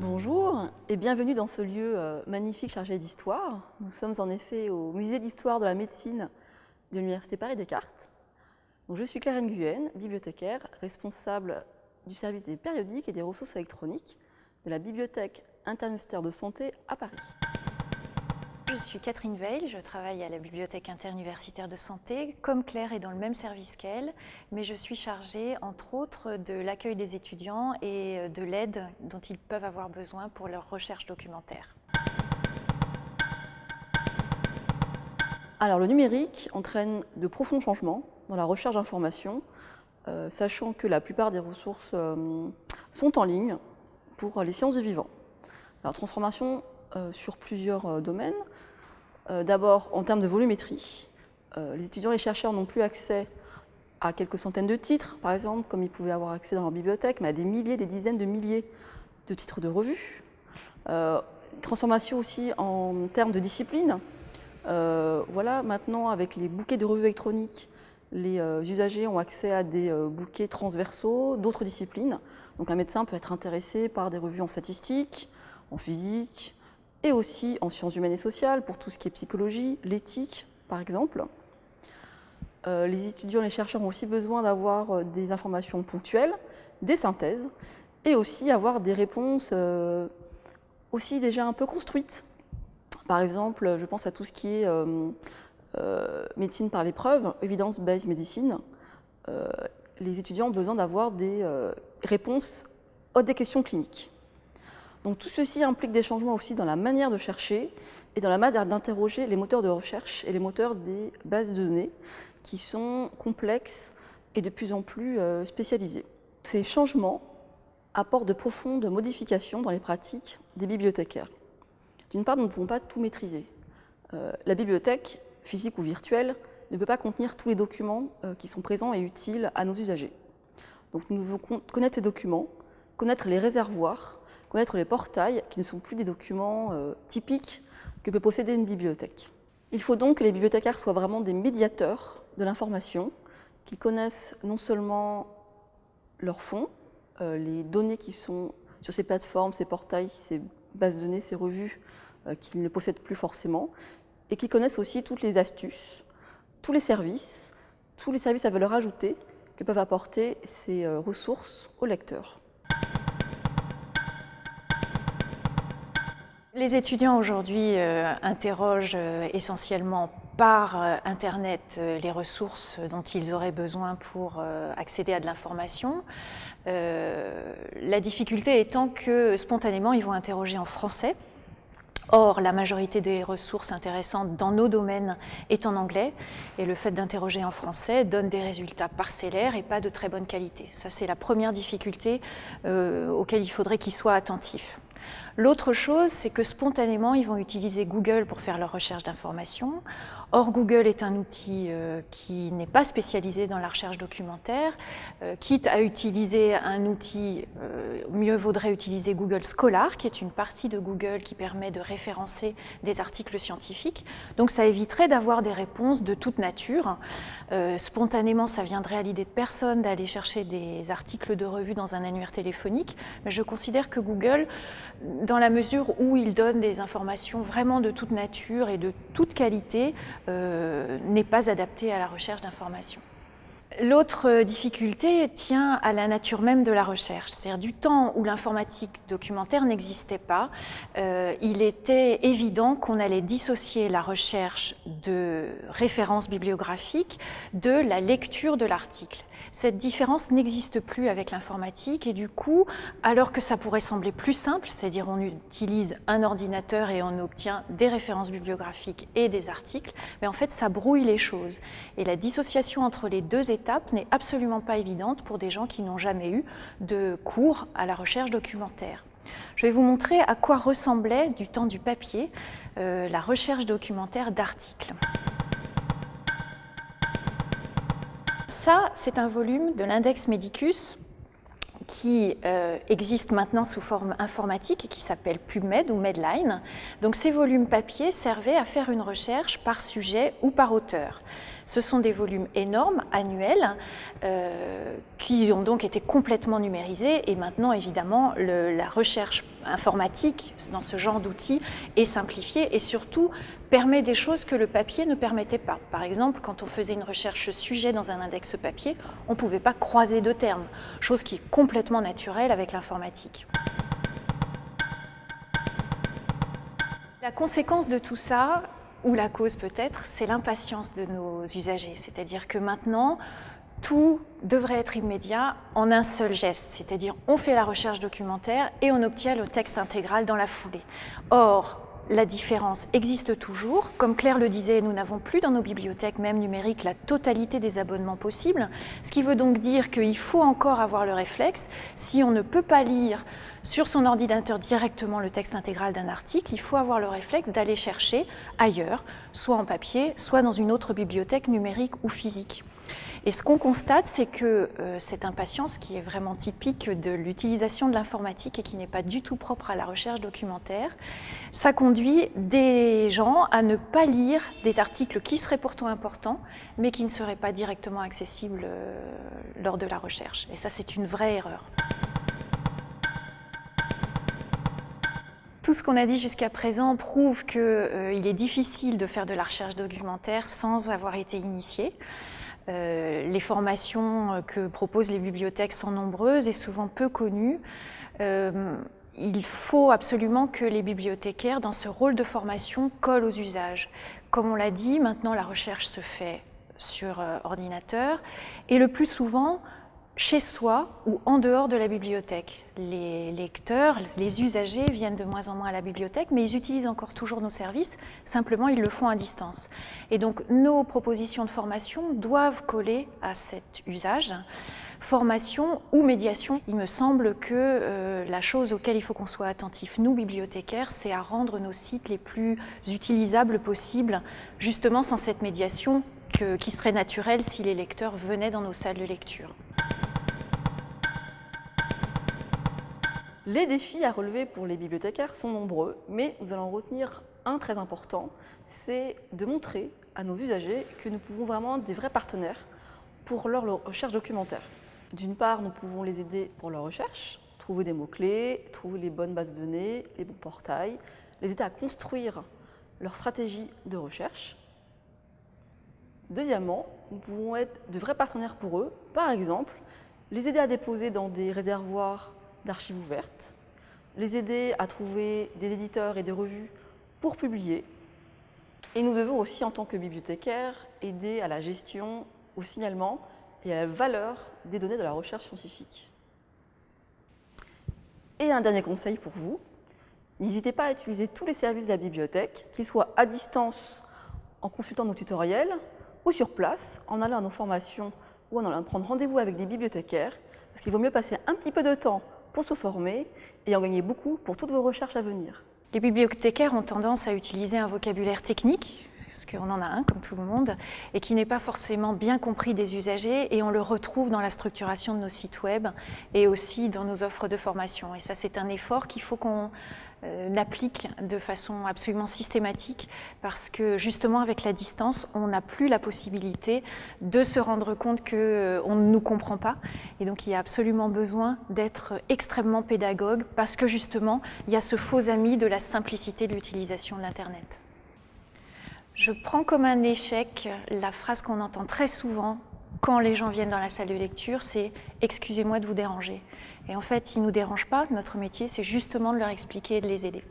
Bonjour et bienvenue dans ce lieu euh, magnifique chargé d'histoire. Nous sommes en effet au musée d'histoire de la médecine de l'Université Paris-Descartes. Je suis Claire Nguyen, bibliothécaire, responsable du service des périodiques et des ressources électroniques de la Bibliothèque interuniversitaire de santé à Paris. Je suis Catherine Veil, je travaille à la Bibliothèque interuniversitaire de santé. Comme Claire est dans le même service qu'elle, mais je suis chargée entre autres de l'accueil des étudiants et de l'aide dont ils peuvent avoir besoin pour leur recherche documentaire. Alors le numérique entraîne de profonds changements dans la recherche d'informations, euh, sachant que la plupart des ressources euh, sont en ligne pour les sciences du vivant. Alors transformation sur plusieurs domaines. D'abord en termes de volumétrie. les étudiants et les chercheurs n'ont plus accès à quelques centaines de titres, par exemple, comme ils pouvaient avoir accès dans leur bibliothèque, mais à des milliers, des dizaines de milliers de titres de revues. transformation aussi en termes de discipline. voilà, maintenant, avec les bouquets de revues électroniques, les euh, usagers ont accès à des euh, bouquets transversaux d'autres disciplines. Donc un médecin peut être intéressé par des revues en statistique, en physique et aussi en sciences humaines et sociales pour tout ce qui est psychologie, l'éthique par exemple. Euh, les étudiants les chercheurs ont aussi besoin d'avoir des informations ponctuelles, des synthèses et aussi avoir des réponses aussi déjà un peu construites. Par exemple, je pense à tout ce qui est euh, médecine par l'épreuve, evidence-based medicine, euh, les étudiants ont besoin d'avoir des euh, réponses à des questions cliniques. Donc tout ceci implique des changements aussi dans la manière de chercher et dans la manière d'interroger les moteurs de recherche et les moteurs des bases de données qui sont complexes et de plus en plus spécialisés. Ces changements apportent de profondes modifications dans les pratiques des bibliothécaires. D'une part, nous ne pouvons pas tout maîtriser. la bibliothèque physique ou virtuel, ne peut pas contenir tous les documents euh, qui sont présents et utiles à nos usagers. Donc nous devons connaître ces documents, connaître les réservoirs, connaître les portails, qui ne sont plus des documents euh, typiques que peut posséder une bibliothèque. Il faut donc que les bibliothécaires soient vraiment des médiateurs de l'information, qu'ils connaissent non seulement leurs fonds, euh, les données qui sont sur ces plateformes, ces portails, ces bases de données, ces revues qu'ils ne possèdent plus forcément, et qui connaissent aussi toutes les astuces, tous les services, tous les services à valeur ajoutée que peuvent apporter ces euh, ressources aux lecteurs. Les étudiants aujourd'hui euh, interrogent euh, essentiellement par Internet les ressources dont ils auraient besoin pour accéder à de l'information. la difficulté étant que spontanément ils vont interroger en français, Or, la majorité des ressources intéressantes dans nos domaines est en anglais et le fait d'interroger en français donne des résultats parcellaires et pas de très bonne qualité. Ça, c'est la première difficulté euh, auquel il faudrait qu'ils soient attentifs. L'autre chose, c'est que spontanément, ils vont utiliser Google pour faire leur recherche d'informations. Or, Google est un outil euh, qui n'est pas spécialisé dans la recherche documentaire. Euh, quitte à utiliser un outil, euh, mieux vaudrait utiliser Google Scholar, qui est une partie de Google qui permet de référencer des articles scientifiques. Donc, ça éviterait d'avoir des réponses de toute nature. spontanément, ça viendrait à l'idée de personne d'aller chercher des articles de revue dans un annuaire téléphonique. Mais je considère que Google, dans la mesure où il donne des informations vraiment de toute nature et de toute qualité, euh, n'est pas adapté à la recherche d'informations. L'autre difficulté tient à la nature même de la recherche. C'est-à-dire du temps où l'informatique documentaire n'existait pas, euh, il était évident qu'on allait dissocier la recherche de références bibliographiques de la lecture de l'article. Cette différence n'existe plus avec l'informatique et du coup, alors que ça pourrait sembler plus simple, c'est-à-dire on utilise un ordinateur et on obtient des références bibliographiques et des articles, mais en fait ça brouille les choses. Et la dissociation entre les deux étapes n'est absolument pas évidente pour des gens qui n'ont jamais eu de cours à la recherche documentaire. Je vais vous montrer à quoi ressemblait du temps du papier euh, la recherche documentaire d'articles. Ça, c'est un volume de l'index Medicus qui euh, existe maintenant sous forme informatique et qui s'appelle PubMed ou Medline. Donc ces volumes papier servaient à faire une recherche par sujet ou par auteur. Ce sont des volumes énormes, annuels, euh, qui ont donc été complètement numérisés et maintenant évidemment la recherche informatique dans ce genre d'outils est simplifiée et surtout permet des choses que le papier ne permettait pas. Par exemple, quand on faisait une recherche sujet dans un index papier, on ne pouvait pas croiser deux termes, chose qui est complètement naturelle avec l'informatique. La conséquence de tout ça, ou la cause peut-être, c'est l'impatience de nos usagers. C'est-à-dire que maintenant, tout devrait être immédiat en un seul geste, c'est-à-dire on fait la recherche documentaire et on obtient le texte intégral dans la foulée. Or, la différence existe toujours. Comme Claire le disait, nous n'avons plus dans nos bibliothèques, même numériques, la totalité des abonnements possibles, ce qui veut donc dire qu'il faut encore avoir le réflexe, si on ne peut pas lire sur son ordinateur directement le texte intégral d'un article, il faut avoir le réflexe d'aller chercher ailleurs, soit en papier, soit dans une autre bibliothèque numérique ou physique. Et ce qu'on constate, c'est que euh, cette impatience, qui est vraiment typique de l'utilisation de l'informatique et qui n'est pas du tout propre à la recherche documentaire, ça conduit des gens à ne pas lire des articles qui seraient pourtant importants, mais qui ne seraient pas directement accessibles euh, lors de la recherche. Et ça, c'est une vraie erreur. Tout ce qu'on a dit jusqu'à présent prouve qu'il euh, est difficile de faire de la recherche documentaire sans avoir été initié. Euh, les formations euh, que proposent les bibliothèques sont nombreuses et souvent peu connues. Euh, il faut absolument que les bibliothécaires, dans ce rôle de formation, collent aux usages. Comme on l'a dit, maintenant la recherche se fait sur ordinateur et le plus souvent chez soi ou en dehors de la bibliothèque. Les lecteurs, les usagers viennent de moins en moins à la bibliothèque, mais ils utilisent encore toujours nos services, simplement ils le font à distance. Et donc nos propositions de formation doivent coller à cet usage. Formation ou médiation, il me semble que euh, la chose auquel il faut qu'on soit attentif, nous bibliothécaires, c'est à rendre nos sites les plus utilisables possibles, justement sans cette médiation qui serait naturelle si les lecteurs venaient dans nos salles de lecture. Les défis à relever pour les bibliothécaires sont nombreux, mais nous allons retenir un très important, c'est de montrer à nos usagers que nous pouvons vraiment être des vrais partenaires pour leur recherche documentaire. D'une part, nous pouvons les aider pour leur recherche, trouver des mots-clés, trouver les bonnes bases de données, les bons portails, les aider à construire leur stratégie de recherche. Deuxièmement, nous pouvons être de vrais partenaires pour eux, par exemple, les aider à déposer dans des réservoirs d'archives ouvertes, les aider à trouver des éditeurs et des revues pour publier. Et nous devons aussi, en tant que bibliothécaires, aider à la gestion, au signalement et à la valeur des données de la recherche scientifique. Et un dernier conseil pour vous, n'hésitez pas à utiliser tous les services de la bibliothèque, qu'ils soient à distance en consultant nos tutoriels ou sur place en allant à nos formations ou en allant prendre rendez-vous avec des bibliothécaires, parce qu'il vaut mieux passer un petit peu de temps pour se former et en gagner beaucoup pour toutes vos recherches à venir. Les bibliothécaires ont tendance à utiliser un vocabulaire technique, parce qu'on en a un comme tout le monde, et qui n'est pas forcément bien compris des usagers, et on le retrouve dans la structuration de nos sites web et aussi dans nos offres de formation. Et ça, c'est un effort qu'il faut qu'on euh, applique de façon absolument systématique parce que justement avec la distance, on n'a plus la possibilité de se rendre compte qu'on euh, on ne nous comprend pas et donc il y a absolument besoin d'être extrêmement pédagogue parce que justement il y a ce faux ami de la simplicité de l'utilisation de l'Internet. Je prends comme un échec la phrase qu'on entend très souvent quand les gens viennent dans la salle de lecture, c'est « excusez-moi de vous déranger ». Et en fait, ils ne nous dérangent pas, notre métier, c'est justement de leur expliquer et de les aider.